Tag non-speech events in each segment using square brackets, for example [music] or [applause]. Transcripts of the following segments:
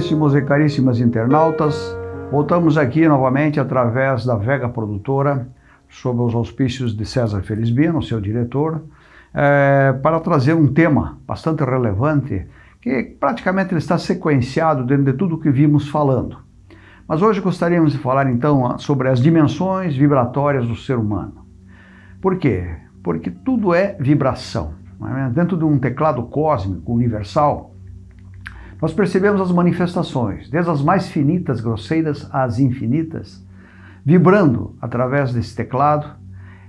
Caríssimos e caríssimas internautas, voltamos aqui novamente através da Vega Produtora, sob os auspícios de César Felizbino, seu diretor, é, para trazer um tema bastante relevante, que praticamente está sequenciado dentro de tudo o que vimos falando. Mas hoje gostaríamos de falar então sobre as dimensões vibratórias do ser humano. Por quê? Porque tudo é vibração. É? Dentro de um teclado cósmico universal, nós percebemos as manifestações, desde as mais finitas, grosseiras, às infinitas, vibrando através desse teclado,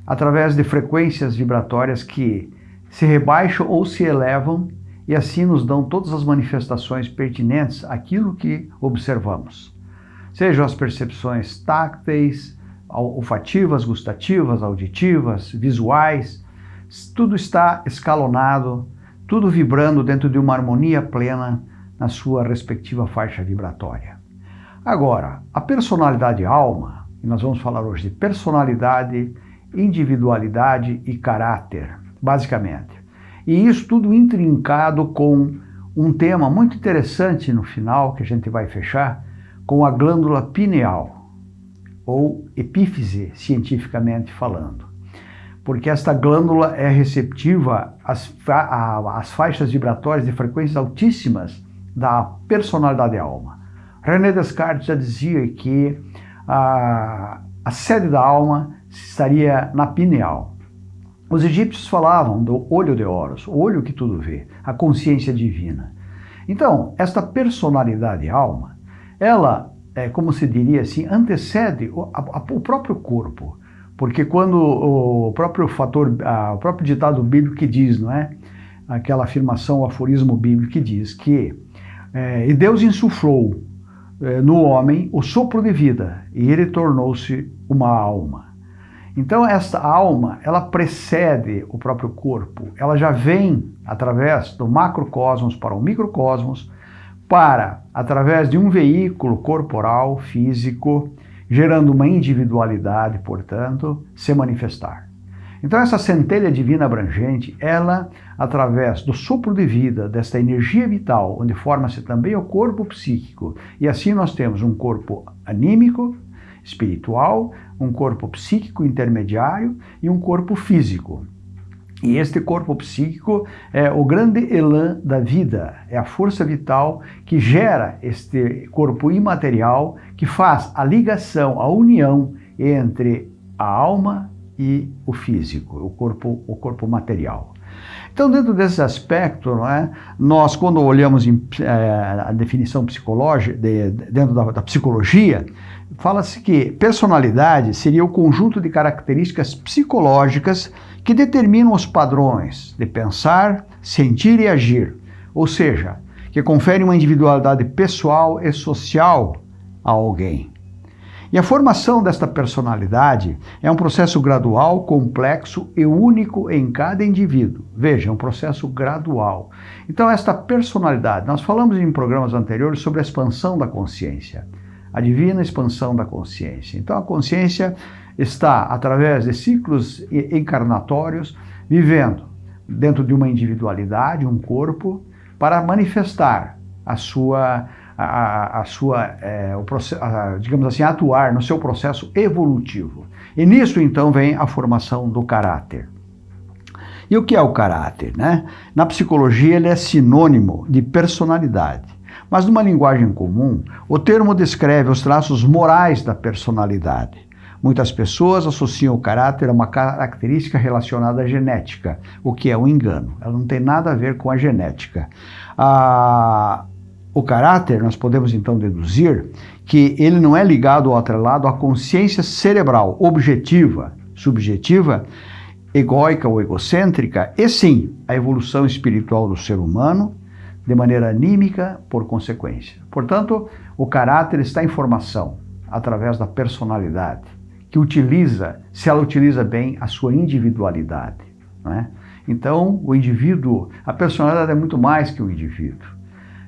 através de frequências vibratórias que se rebaixam ou se elevam e assim nos dão todas as manifestações pertinentes àquilo que observamos. Sejam as percepções tácteis, olfativas, gustativas, auditivas, visuais, tudo está escalonado, tudo vibrando dentro de uma harmonia plena na sua respectiva faixa vibratória. Agora, a personalidade alma, e nós vamos falar hoje de personalidade, individualidade e caráter, basicamente. E isso tudo intrincado com um tema muito interessante no final, que a gente vai fechar, com a glândula pineal, ou epífise, cientificamente falando. Porque esta glândula é receptiva às, às faixas vibratórias de frequências altíssimas da personalidade alma. René Descartes já dizia que a, a sede da alma estaria na pineal. Os egípcios falavam do olho de Horus, o olho que tudo vê, a consciência divina. Então, esta personalidade alma, ela, é, como se diria assim, antecede o, a, o próprio corpo. Porque quando o próprio fator, a, o próprio ditado bíblico que diz, não é? Aquela afirmação, o aforismo bíblico que diz que é, e Deus insuflou é, no homem o sopro de vida e ele tornou-se uma alma. Então esta alma, ela precede o próprio corpo, ela já vem através do macrocosmos para o microcosmos, para, através de um veículo corporal, físico, gerando uma individualidade, portanto, se manifestar. Então essa centelha divina abrangente, ela, através do sopro de vida, desta energia vital, onde forma-se também o corpo psíquico, e assim nós temos um corpo anímico, espiritual, um corpo psíquico intermediário e um corpo físico. E este corpo psíquico é o grande elan da vida, é a força vital que gera este corpo imaterial, que faz a ligação, a união entre a alma e o físico, o corpo, o corpo material. Então, dentro desse aspecto, é, nós, quando olhamos em, é, a definição psicológica, de, dentro da, da psicologia, fala-se que personalidade seria o conjunto de características psicológicas que determinam os padrões de pensar, sentir e agir, ou seja, que conferem uma individualidade pessoal e social a alguém. E a formação desta personalidade é um processo gradual, complexo e único em cada indivíduo. Veja, é um processo gradual. Então, esta personalidade, nós falamos em programas anteriores sobre a expansão da consciência, a divina expansão da consciência. Então, a consciência está, através de ciclos encarnatórios, vivendo dentro de uma individualidade, um corpo, para manifestar a sua a, a sua, é, o a, digamos assim, atuar no seu processo evolutivo. E nisso então vem a formação do caráter. E o que é o caráter? Né? Na psicologia ele é sinônimo de personalidade. Mas numa linguagem comum, o termo descreve os traços morais da personalidade. Muitas pessoas associam o caráter a uma característica relacionada à genética, o que é um engano. Ela não tem nada a ver com a genética. A, o caráter, nós podemos então deduzir que ele não é ligado ou atrelado à consciência cerebral objetiva, subjetiva, egóica ou egocêntrica, e sim à evolução espiritual do ser humano, de maneira anímica, por consequência. Portanto, o caráter está em formação através da personalidade, que utiliza, se ela utiliza bem, a sua individualidade. Não é? Então, o indivíduo, a personalidade é muito mais que o indivíduo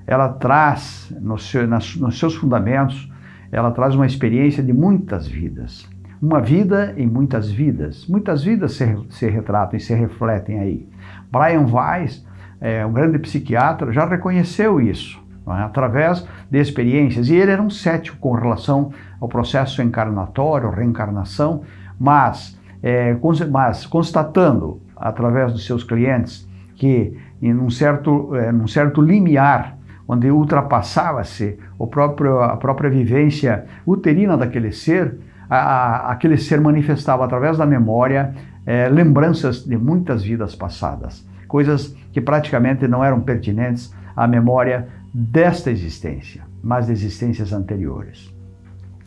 ela traz nos seus fundamentos, ela traz uma experiência de muitas vidas. Uma vida em muitas vidas. Muitas vidas se, se retratam e se refletem aí. Brian Weiss, é, um grande psiquiatra, já reconheceu isso. é? através de experiências. E ele era um cético com relação ao processo encarnatório, reencarnação, mas, é, mas constatando através dos seus clientes que em um certo, é, num certo limiar onde ultrapassava-se a própria vivência uterina daquele ser, a, a, aquele ser manifestava através da memória é, lembranças de muitas vidas passadas, coisas que praticamente não eram pertinentes à memória desta existência, mas de existências anteriores.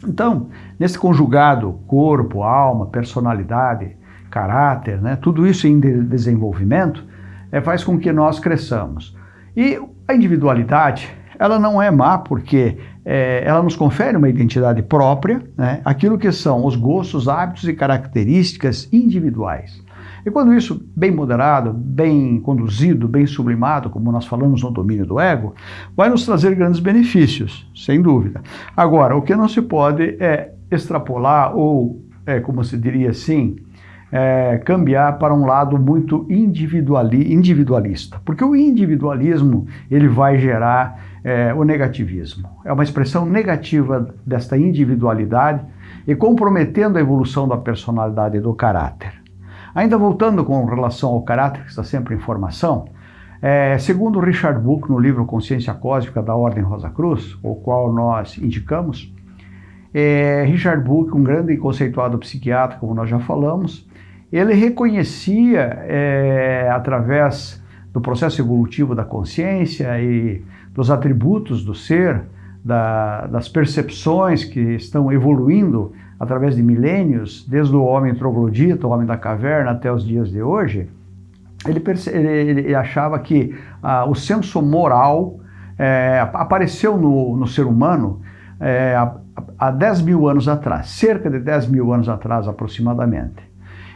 Então, nesse conjugado corpo, alma, personalidade, caráter, né, tudo isso em de desenvolvimento, é, faz com que nós cresçamos. E a individualidade, ela não é má porque é, ela nos confere uma identidade própria, né, aquilo que são os gostos, hábitos e características individuais. E quando isso bem moderado, bem conduzido, bem sublimado, como nós falamos no domínio do ego, vai nos trazer grandes benefícios, sem dúvida. Agora, o que não se pode é extrapolar ou, é, como se diria assim, é, cambiar para um lado muito individuali individualista, porque o individualismo ele vai gerar é, o negativismo. É uma expressão negativa desta individualidade e comprometendo a evolução da personalidade e do caráter. Ainda voltando com relação ao caráter, que está sempre em formação, é, segundo Richard Book, no livro Consciência Cósmica da Ordem Rosa Cruz, o qual nós indicamos, é, Richard Book, um grande e conceituado psiquiatra, como nós já falamos, ele reconhecia, é, através do processo evolutivo da consciência e dos atributos do ser, da, das percepções que estão evoluindo através de milênios, desde o homem troglodita, o homem da caverna, até os dias de hoje, ele, ele, ele achava que ah, o senso moral é, apareceu no, no, ser humano é, há, há 10 mil anos atrás, cerca de 10 mil anos atrás aproximadamente.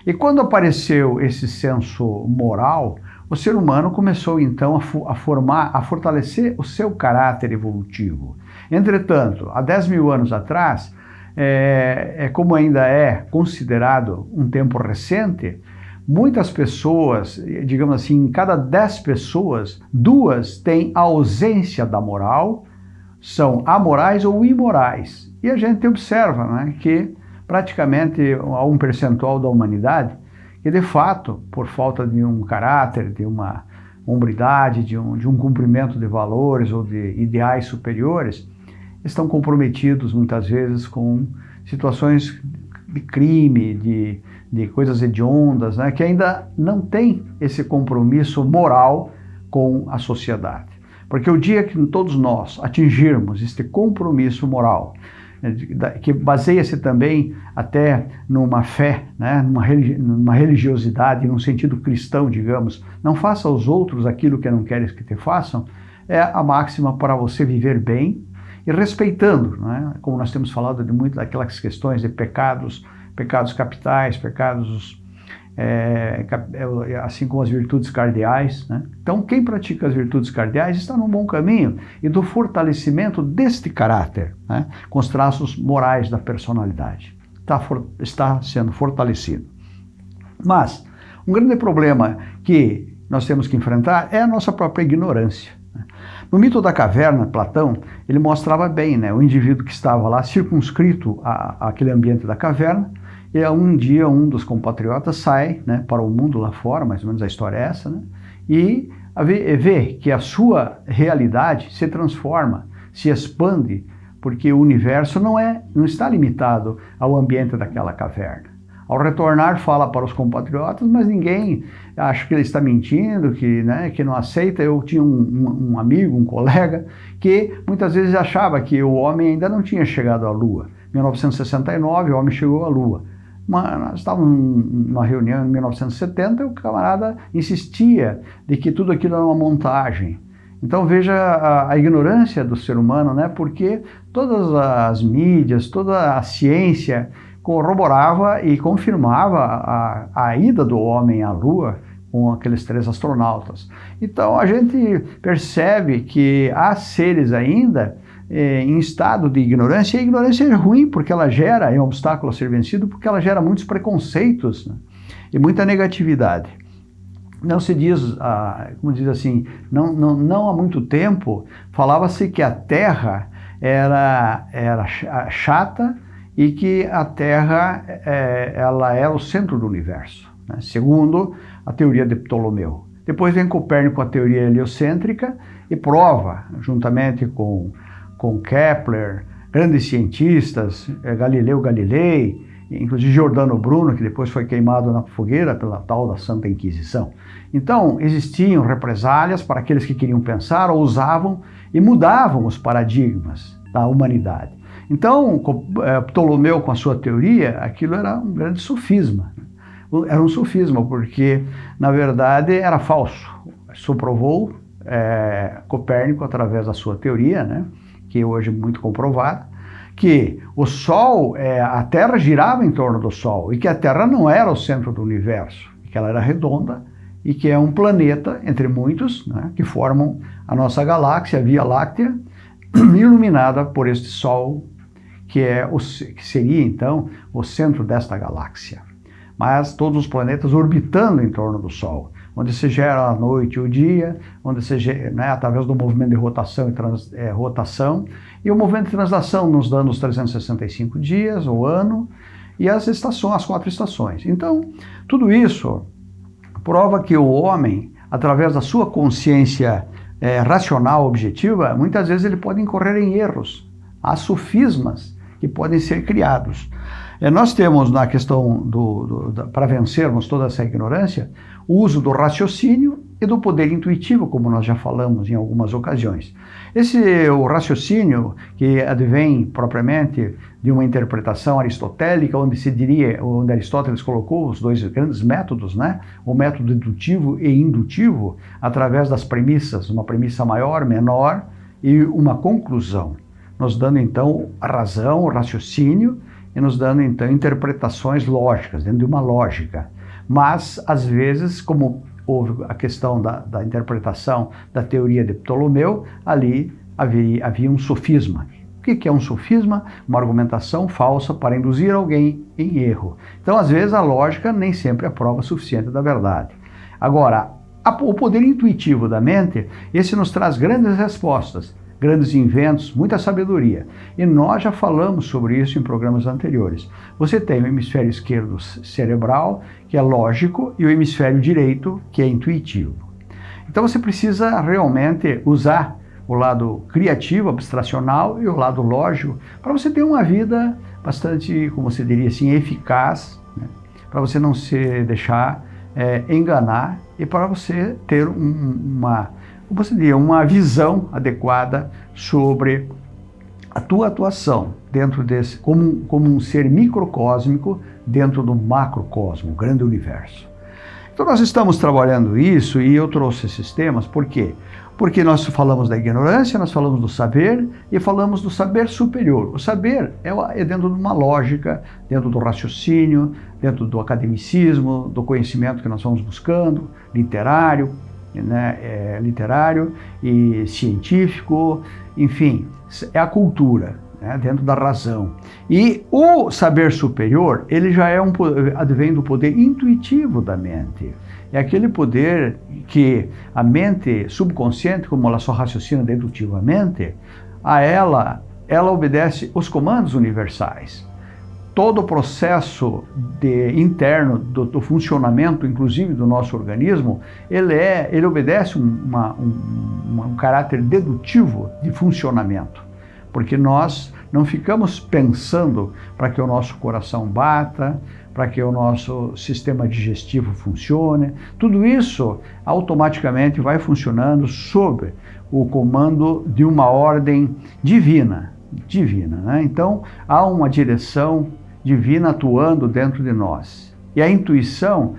E quando apareceu esse senso moral, o ser humano começou então a, formar, a fortalecer o seu caráter evolutivo. Entretanto, há 10 mil anos atrás, é, é, como ainda é considerado um tempo recente, muitas pessoas, digamos assim, em cada 10 pessoas, duas têm ausência da moral, são amorais ou imorais. E a gente observa né, que praticamente há um percentual da humanidade que, de fato, por falta de um caráter, de uma hombridade, de um, de um cumprimento de valores ou de ideais superiores, estão comprometidos muitas vezes com situações de crime, de, de coisas hediondas, né, que ainda não tem esse compromisso moral com a sociedade. Porque o dia que todos nós atingirmos este compromisso moral, que baseia-se também até numa fé, né, numa religiosidade, num sentido cristão, digamos, não faça aos outros aquilo que não queres que te façam, é a máxima para você viver bem e respeitando, né? como nós temos falado de muito daquelas questões de pecados, pecados capitais, pecados é, é, assim como as virtudes cardeais. Né? Então, quem pratica as virtudes cardeais está num bom caminho e do fortalecimento deste caráter, né? com os traços morais da personalidade. Está, for, está sendo fortalecido. Mas, um grande problema que nós temos que enfrentar é a nossa própria ignorância. No mito da caverna, Platão, ele mostrava bem né, o indivíduo que estava lá circunscrito àquele ambiente da caverna, e um dia um dos compatriotas sai né, para o mundo lá fora, mais ou menos a história é essa, né, e vê, que a sua realidade se transforma, se expande, porque o universo não, é, não está limitado ao ambiente daquela caverna. Ao retornar, fala para os compatriotas, mas ninguém acha que ele está mentindo, que, né, que não aceita. Eu tinha um, um, um amigo, um colega, que muitas vezes achava que o homem ainda não tinha chegado à Lua. Em 1969, o homem chegou à Lua. Mas nós estávamos numa reunião em 1970 e o camarada insistia de que tudo aquilo era uma montagem. Então veja a, a, ignorância do ser humano, né? porque todas as mídias, toda a ciência corroborava e confirmava a, a ida do homem à Lua com aqueles três astronautas. Então a gente percebe que há seres ainda eh, em estado de ignorância, e a ignorância é ruim porque ela gera, é um obstáculo a ser vencido, porque ela gera muitos preconceitos né? e muita negatividade. não se diz, ah, como diz assim, não, não, não há muito tempo, falava-se que a Terra era, era chata e que a Terra é, ela era o centro do universo, né? segundo a teoria de Ptolomeu. Depois vem Copérnico com a teoria heliocêntrica e prova, juntamente com, com Kepler, grandes cientistas, é, Galileu Galilei, inclusive Giordano Bruno, que depois foi queimado na fogueira pela tal da Santa Inquisição. Então, existiam represálias para aqueles que queriam pensar, ousavam e mudavam os paradigmas da humanidade. Então, é, Ptolomeu, com a sua teoria, aquilo era um grande sofisma. Era um sofisma, porque, na verdade, era falso. Isso provou é, Copérnico através da sua teoria, né, que hoje é muito comprovada, que o Sol, é, a Terra girava em torno do Sol e que a Terra não era o centro do universo, que ela era redonda e que é um planeta, entre muitos, né, que formam a nossa galáxia, a Via Láctea, [clears throat] iluminada por este Sol, que, é o, que seria então o centro desta galáxia. Mas todos os planetas orbitando em torno do Sol onde se gera a noite e o dia, onde se gera, né, através do movimento de rotação e trans, é, rotação, e o movimento de translação nos dando os 365 dias, o ano, e as estações, as quatro estações. Então, tudo isso prova que o homem, através da sua consciência é, racional, objetiva, muitas vezes ele pode incorrer em erros, há sofismas que podem ser criados. É, nós temos na questão do, do para vencermos toda essa ignorância, o uso do raciocínio e do poder intuitivo, como nós já falamos em algumas ocasiões. Esse o raciocínio que advém propriamente de uma interpretação aristotélica, onde se diria, onde Aristóteles colocou os dois grandes métodos, né? O método dedutivo e indutivo, através das premissas, uma premissa maior, menor e uma conclusão, nos dando então a razão, o raciocínio e nos dando então interpretações lógicas, dentro de uma lógica. Mas, às vezes, como houve a questão da, da interpretação da teoria de Ptolomeu, ali havia, havia um sofisma. O que é um sofisma? Uma argumentação falsa para induzir alguém em erro. Então, às vezes, a lógica nem sempre é prova suficiente da verdade. Agora, o poder intuitivo da mente, esse nos traz grandes respostas grandes inventos, muita sabedoria. E nós já falamos sobre isso em programas anteriores. Você tem o hemisfério esquerdo cerebral, que é lógico, e o hemisfério direito, que é intuitivo. Então você precisa realmente usar o lado criativo, abstracional e o lado lógico para você ter uma vida bastante, como você diria assim, eficaz, né? para você não se deixar é, enganar e para você ter um, uma você diria, uma visão adequada sobre a tua atuação dentro desse, como, como um ser microcósmico dentro do macrocosmo, grande universo. Então nós estamos trabalhando isso e eu trouxe esses temas, por quê? Porque nós falamos da ignorância, nós falamos do saber e falamos do saber superior. O saber é, é dentro de uma lógica, dentro do raciocínio, dentro do academicismo, do conhecimento que nós vamos buscando, literário, né, é, literário e científico, enfim, é a cultura, né, dentro da razão. E o saber superior, ele já é um, advém do poder intuitivo da mente. É aquele poder que a mente subconsciente, como ela só raciocina dedutivamente, a ela, ela obedece os comandos universais todo o processo de, interno do, do, funcionamento, inclusive do nosso organismo, ele, é, ele obedece uma, um, um caráter dedutivo de funcionamento, porque nós não ficamos pensando para que o nosso coração bata, para que o nosso sistema digestivo funcione. Tudo isso automaticamente vai funcionando sob o comando de uma ordem divina. Divina, né? Então há uma direção divina atuando dentro de nós. E a intuição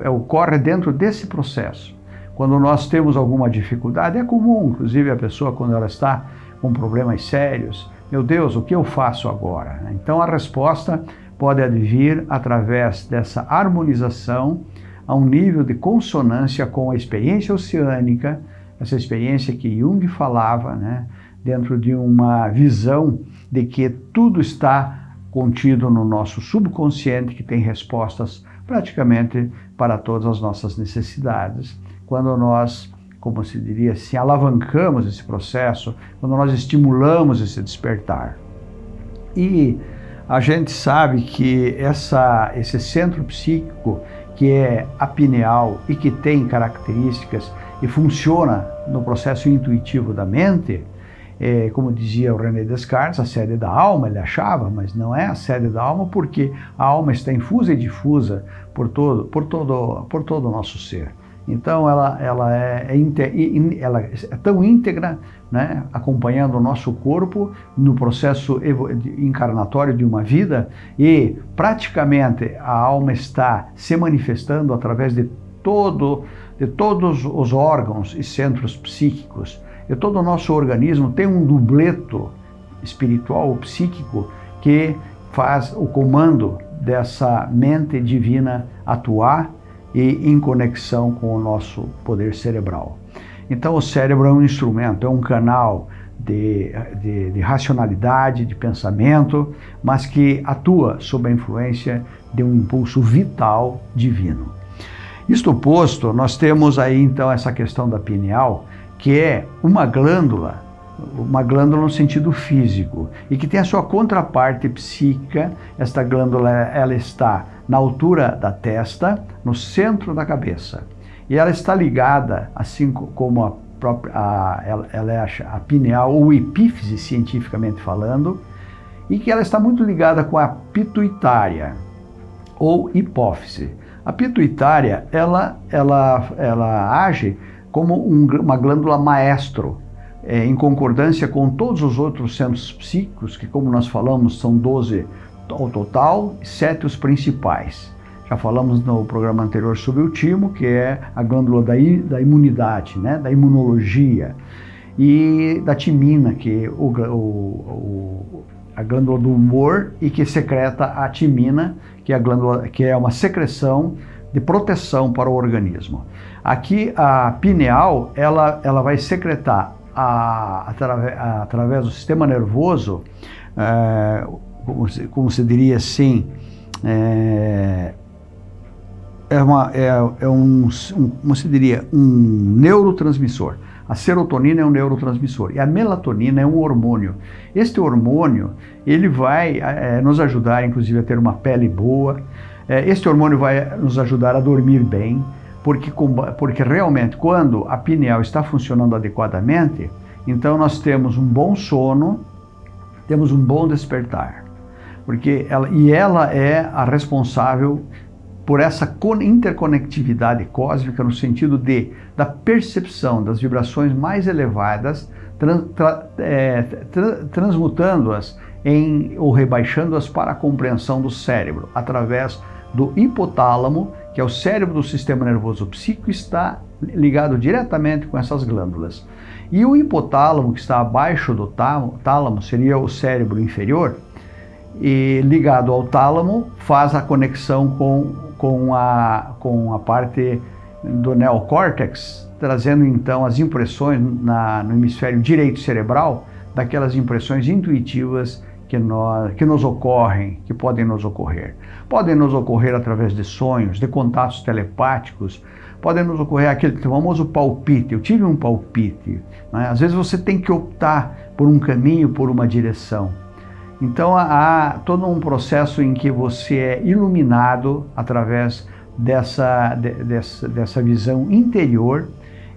é, ocorre dentro desse processo. Quando nós temos alguma dificuldade, é comum, inclusive a pessoa quando ela está com problemas sérios, meu Deus, o que eu faço agora? Então a resposta pode advir através dessa harmonização a um nível de consonância com a experiência oceânica, essa experiência que Jung falava, né, dentro de uma visão de que tudo está contido no nosso subconsciente que tem respostas praticamente para todas as nossas necessidades. Quando nós, como se diria assim, alavancamos esse processo, quando nós estimulamos esse despertar. E a gente sabe que essa, esse centro psíquico, que é a pineal e que tem características e funciona no processo intuitivo da mente, é, como dizia o René Descartes, a sede da alma, ele achava, mas não é a sede da alma porque a alma está infusa e difusa por todo, por todo, por todo o nosso ser. Então ela, ela, é, é, ela é tão íntegra, né, acompanhando o nosso corpo no processo encarnatório de uma vida e praticamente a alma está se manifestando através de, todo, de todos os órgãos e centros psíquicos. E todo o nosso organismo tem um dubleto espiritual ou psíquico que faz o comando dessa mente divina atuar e em conexão com o nosso poder cerebral. Então o cérebro é um instrumento, é um canal de, de, de, racionalidade, de pensamento, mas que atua sob a influência de um impulso vital divino. Isto posto, nós temos aí então essa questão da pineal, que é uma glândula uma glândula no sentido físico e que tem a sua contraparte psíquica. Esta glândula ela está na altura da testa, no centro da cabeça. E ela está ligada, assim como a própria, a, ela, ela é a, a pineal ou epífise cientificamente falando, e que ela está muito ligada com a pituitária ou hipófise. A pituitária, ela, ela, ela age como um, uma glândula maestro, é, em concordância com todos os outros centros psíquicos, que como nós falamos são 12 ao total, sete os principais. Já falamos no programa anterior sobre o timo, que é a glândula da, da imunidade, né, da imunologia, e da timina, que é o, o, a glândula do humor e que secreta a timina, que é, glândula, que é uma secreção de proteção para o organismo. Aqui a pineal, ela, ela vai secretar a, através, através do sistema nervoso, é, como, se, como se diria assim, é, é, uma, é, é um, um, como se diria, um neurotransmissor. A serotonina é um neurotransmissor e a melatonina é um hormônio. Este hormônio, ele vai é, nos ajudar, inclusive, a ter uma pele boa. É, este hormônio vai nos ajudar a dormir bem, porque, porque realmente quando a pineal está funcionando adequadamente, então nós temos um bom sono, temos um bom despertar. Porque ela, e ela é a responsável por essa interconectividade cósmica no sentido de da percepção das vibrações mais elevadas, trans, tra, é, tra, transmutando-as ou rebaixando-as para a compreensão do cérebro através do hipotálamo que é o cérebro do sistema nervoso psíquico, está ligado diretamente com essas glândulas. E o hipotálamo, que está abaixo do tálamo, seria o cérebro inferior, e ligado ao tálamo, faz a conexão com, com, a, com a parte do neocórtex, trazendo então as impressões na, no hemisfério direito cerebral, daquelas impressões intuitivas que, nós, que nos ocorrem, que podem nos ocorrer. Podem nos ocorrer através de sonhos, de contatos telepáticos, podem nos ocorrer aquele famoso palpite. Eu tive um palpite. Né? Às vezes você tem que optar por um caminho, por uma direção. Então há todo um processo em que você é iluminado através dessa, de, dessa, dessa visão interior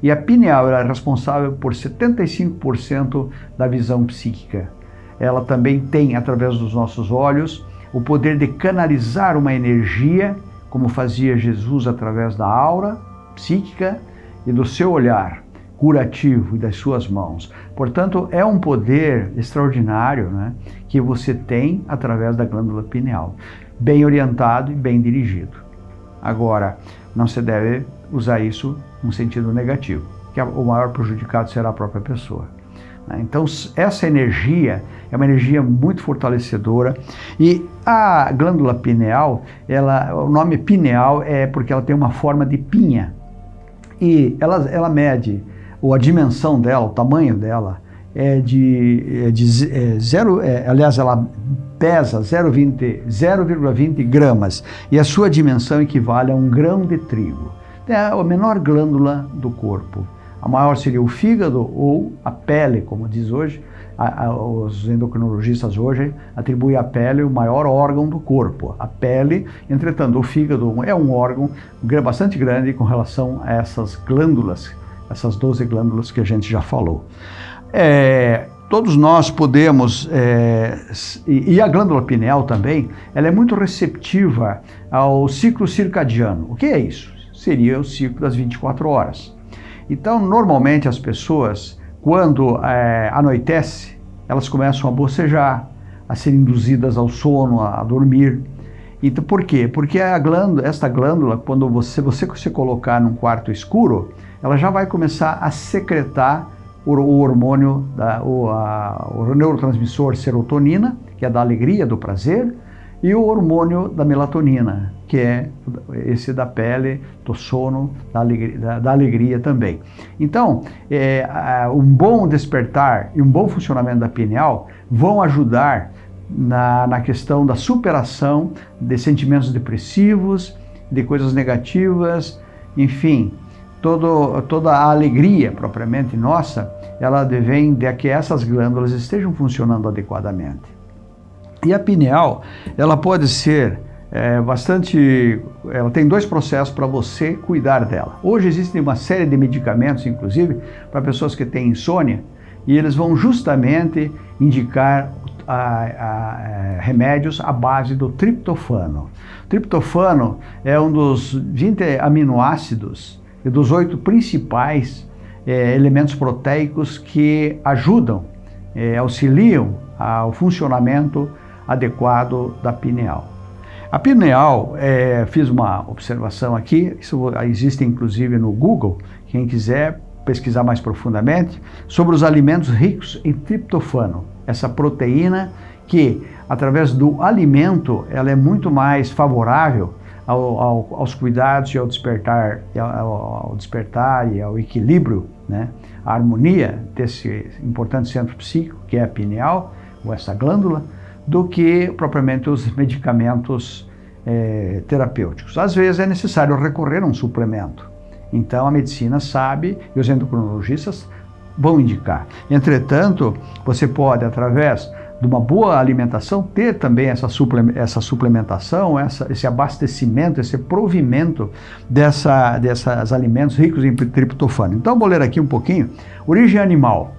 e a pineal é responsável por 75% da visão psíquica ela também tem, através dos nossos olhos, o poder de canalizar uma energia, como fazia Jesus através da aura psíquica e do seu olhar curativo e das suas mãos. Portanto, é um poder extraordinário né, que você tem através da glândula pineal, bem orientado e bem dirigido. Agora, não se deve usar isso no sentido negativo, que o maior prejudicado será a própria pessoa. Né? Então, essa energia é uma energia muito fortalecedora e a glândula pineal, ela, o nome pineal é porque ela tem uma forma de pinha e ela, ela mede ou a dimensão dela, o tamanho dela, é de, é de é, zero, é, aliás, ela pesa 0,20 gramas e a sua dimensão equivale a um grão de trigo. É a menor glândula do corpo. A maior seria o fígado ou a pele, como diz hoje. A, a, os endocrinologistas hoje atribuem à pele o maior órgão do corpo. A pele, entretanto, o fígado é um órgão bastante grande com relação a essas glândulas, essas 12 glândulas que a gente já falou. É, todos nós podemos, é, e a glândula pineal também, ela é muito receptiva ao ciclo circadiano. O que é isso? Seria o ciclo das 24 horas. Então, normalmente as pessoas, quando é, anoitece, elas começam a bocejar, a ser induzidas ao sono, a, a dormir. Então, por quê? Porque a glândula, esta glândula, quando você, você se colocar num quarto escuro, ela já vai começar a secretar o, o hormônio, da, o, a, o neurotransmissor serotonina, que é da alegria, do prazer, e o hormônio da melatonina, que é esse da pele, do sono, da alegria, da, da alegria também. Então, é, um bom despertar e um bom funcionamento da pineal vão ajudar na, na questão da superação de sentimentos depressivos, de coisas negativas, enfim, todo, toda a alegria propriamente nossa, ela vem de que essas glândulas estejam funcionando adequadamente. E a pineal, ela pode ser é, bastante... Ela tem dois processos para você cuidar dela. Hoje existe uma série de medicamentos, inclusive, para pessoas que têm insônia, e eles vão justamente indicar a, a, a, é, remédios à base do triptofano. O triptofano é um dos 20 aminoácidos e dos oito principais é, elementos proteicos que ajudam, é, auxiliam ao funcionamento adequado da pineal. A pineal, é, fiz uma observação aqui, isso existe inclusive no Google, quem quiser pesquisar mais profundamente, sobre os alimentos ricos em triptofano, essa proteína que, através do alimento, ela é muito mais favorável ao, ao, aos cuidados e ao despertar, ao, ao, despertar e ao equilíbrio, né? a harmonia desse importante centro psíquico, que é a pineal, ou essa glândula, do que propriamente os medicamentos é, terapêuticos. Às vezes é necessário recorrer a um suplemento. Então a medicina sabe e os endocrinologistas vão indicar. Entretanto, você pode, através de uma boa alimentação, ter também essa, suplementação, essa, esse abastecimento, esse provimento dessa, desses alimentos ricos em triptofano. Então, vou ler aqui um pouquinho. Origem animal.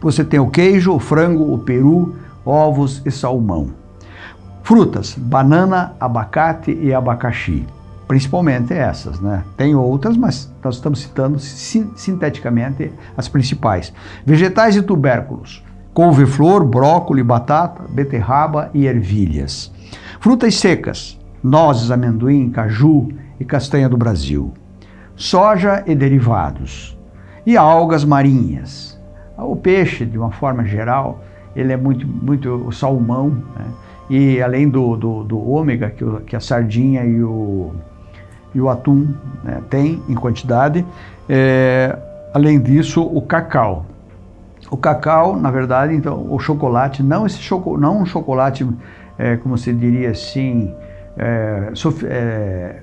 Você tem o queijo, o frango, o peru, ovos e salmão. Frutas, banana, abacate e abacaxi. Principalmente essas, né? Tem outras, mas nós estamos citando sinteticamente as principais. Vegetais e tubérculos, couve-flor, brócolis, batata, beterraba e ervilhas. Frutas secas, nozes, amendoim, caju e castanha do Brasil. Soja e derivados. E algas marinhas. O peixe, de uma forma geral, ele é muito, muito o salmão, né? e além do, do, do ômega que, o, que, a sardinha e o, e o atum né, tem em quantidade, é, além disso o cacau. O cacau, na verdade, então, o chocolate, não esse choco, não um chocolate, é, como se diria assim, é, é,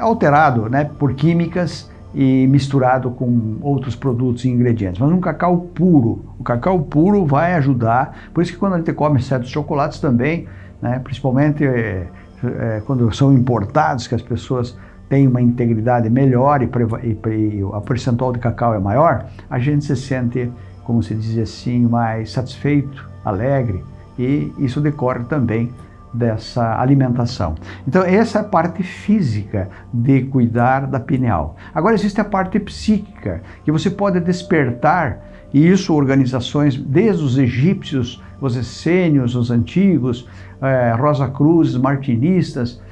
alterado né, por químicas, e misturado com outros produtos e ingredientes, mas um cacau puro. O cacau puro vai ajudar, por isso que quando a gente come certos chocolates também, né, principalmente é, é, quando são importados, que as pessoas têm uma integridade melhor e, e, e a percentual de cacau é maior, a gente se sente, como se diz assim, mais satisfeito, alegre, e isso decorre também dessa alimentação. Então essa é a parte física de cuidar da pineal. Agora existe a parte psíquica, que você pode despertar, e isso organizações desde os egípcios, os essênios, os antigos, eh, Rosa Cruz, martinistas,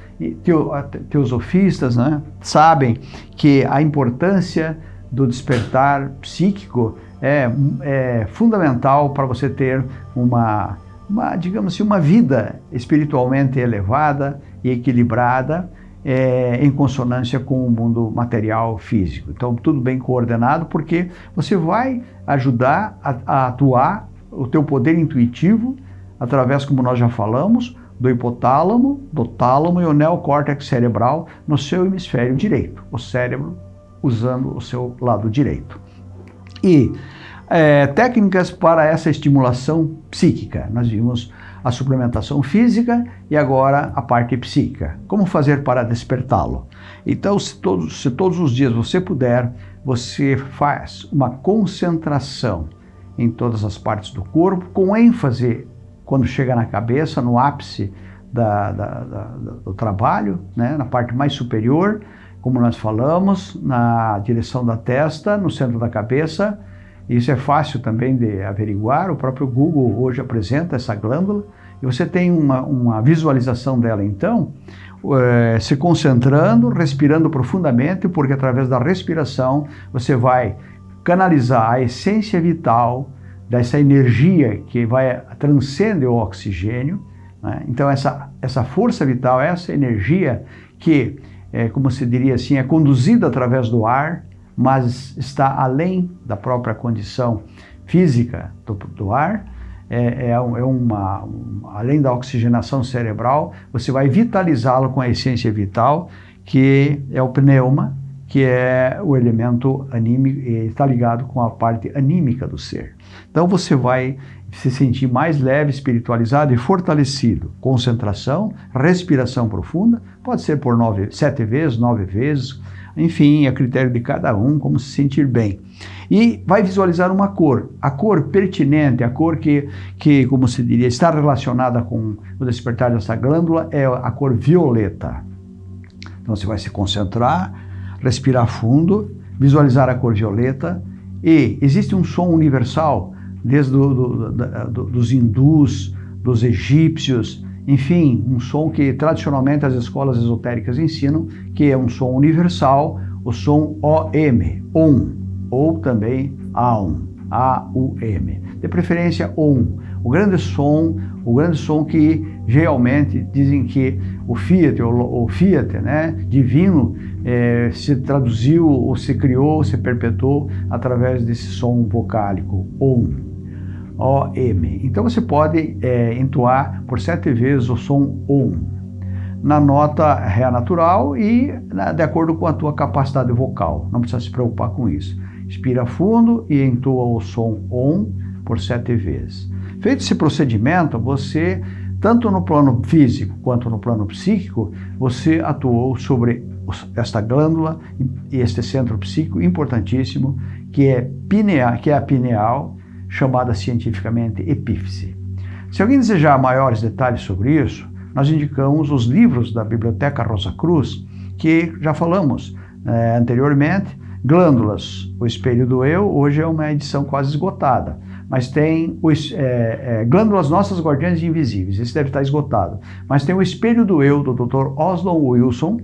teo, teosofistas, né, sabem que a importância do despertar psíquico é, é fundamental para você ter uma uma, digamos assim, uma vida espiritualmente elevada e equilibrada é, em consonância com o mundo material físico. Então, tudo bem coordenado, porque você vai ajudar a, a atuar o teu poder intuitivo através, como nós já falamos, do hipotálamo, do tálamo e o neocórtex cerebral no seu hemisfério direito, o cérebro usando o seu lado direito. E é, técnicas para essa estimulação psíquica. Nós vimos a suplementação física e agora a parte psíquica. Como fazer para despertá-lo? Então, se todos, se todos os dias você puder, você faz uma concentração em todas as partes do corpo, com ênfase quando chega na cabeça, no ápice da, da, da, do trabalho, né, na parte mais superior, como nós falamos, na direção da testa, no centro da cabeça. Isso é fácil também de averiguar, o próprio Google hoje apresenta essa glândula, e você tem uma, uma visualização dela então, é, se concentrando, respirando profundamente, porque através da respiração você vai canalizar a essência vital dessa energia que vai transcende o oxigênio. Né? Então essa, essa força vital, essa energia que, é, como se diria assim, é conduzida através do ar, mas está além da própria condição física do, do ar, é, é, é uma, além da oxigenação cerebral, você vai vitalizá-lo com a essência vital, que é o pneuma, que é o elemento anímico, está ligado com a parte anímica do ser. Então você vai se sentir mais leve, espiritualizado e fortalecido. Concentração, respiração profunda, pode ser por nove, sete vezes, nove vezes, enfim, a critério de cada um, como se sentir bem. E vai visualizar uma cor, a cor pertinente, a cor que, que como se diria, está relacionada com o despertar dessa glândula, é a cor violeta. Então você vai se concentrar, respirar fundo, visualizar a cor violeta e existe um som universal, desde do, do, do, dos hindus, dos egípcios, enfim, um som que tradicionalmente as escolas esotéricas ensinam, que é um som universal, o som OM, OM, ou também AUM, A-U-M. De preferência OM, o grande som, o grande som que geralmente dizem que o Fiat, o, Fiat, né, divino, é, se traduziu, ou se criou, se perpetuou através desse som vocálico, OM. O-M. Então você pode é, entoar por sete vezes o som OM na nota Ré natural e na, de acordo com a tua capacidade vocal. Não precisa se preocupar com isso. Inspira fundo e entoa o som OM por sete vezes. Feito esse procedimento, você, tanto no plano físico quanto no plano psíquico, você atuou sobre esta glândula e este centro psíquico importantíssimo, que é, pineal, que é a pineal, chamada cientificamente epífise. Se alguém desejar maiores detalhes sobre isso, nós indicamos os livros da Biblioteca Rosa Cruz, que já falamos é, anteriormente, Glândulas, o Espelho do Eu, hoje é uma edição quase esgotada, mas tem os, é, é, Glândulas Nossas Guardiãs Invisíveis, esse deve estar esgotado, mas tem o Espelho do Eu, do Dr. Oslo Wilson,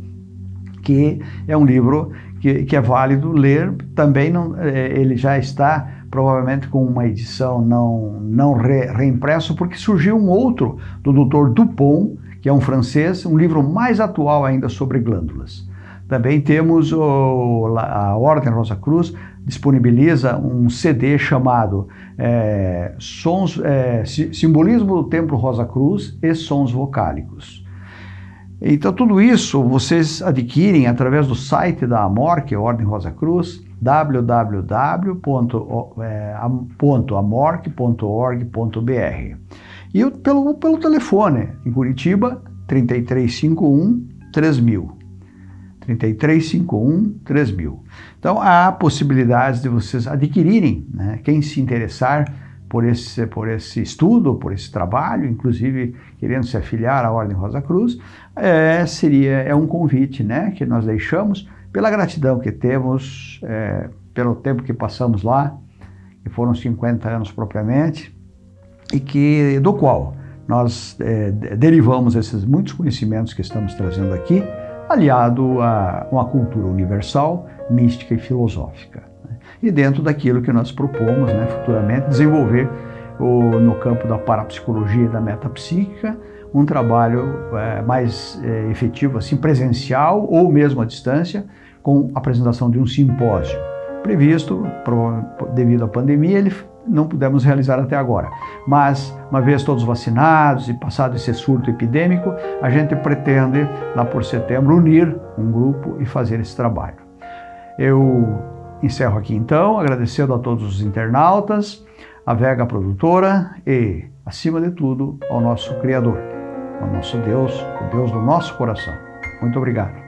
que é um livro que, que é válido ler, também não, é, ele já está provavelmente com uma edição não, não re, reimpresso, porque surgiu um outro do Dr. Dupont, que é um francês, um livro mais atual ainda sobre glândulas. Também temos o, a Ordem Rosa Cruz disponibiliza um CD chamado é, Sons, é, Simbolismo do Templo Rosa Cruz e Sons Vocálicos. Então tudo isso vocês adquirem através do site da AMOR, que é a Ordem Rosa Cruz, www.amorc.org.br e pelo, pelo telefone, em Curitiba, 3351 3000. 3351 3000. Então há possibilidades de vocês adquirirem, né? quem se interessar por esse, por esse estudo, por esse trabalho, inclusive querendo se afiliar à Ordem Rosa Cruz, é, seria, é um convite né, que nós deixamos pela gratidão que temos, é, pelo tempo que passamos lá, que foram 50 anos propriamente, e que do qual nós é, derivamos esses muitos conhecimentos que estamos trazendo aqui, aliado a uma cultura universal, mística e filosófica e dentro daquilo que nós propomos né, futuramente desenvolver o, no campo da parapsicologia e da metapsíquica um trabalho é, mais é, efetivo, assim, presencial ou mesmo à distância, com a apresentação de um simpósio. Previsto, devido à pandemia, ele não pudemos realizar até agora. Mas, uma vez todos vacinados e passado esse surto epidêmico, a gente pretende, lá por setembro, unir um grupo e fazer esse trabalho. Eu encerro aqui então, agradecendo a todos os internautas, a Vega Produtora e, acima de tudo, ao nosso Criador, ao nosso Deus, o Deus do nosso coração. Muito obrigado.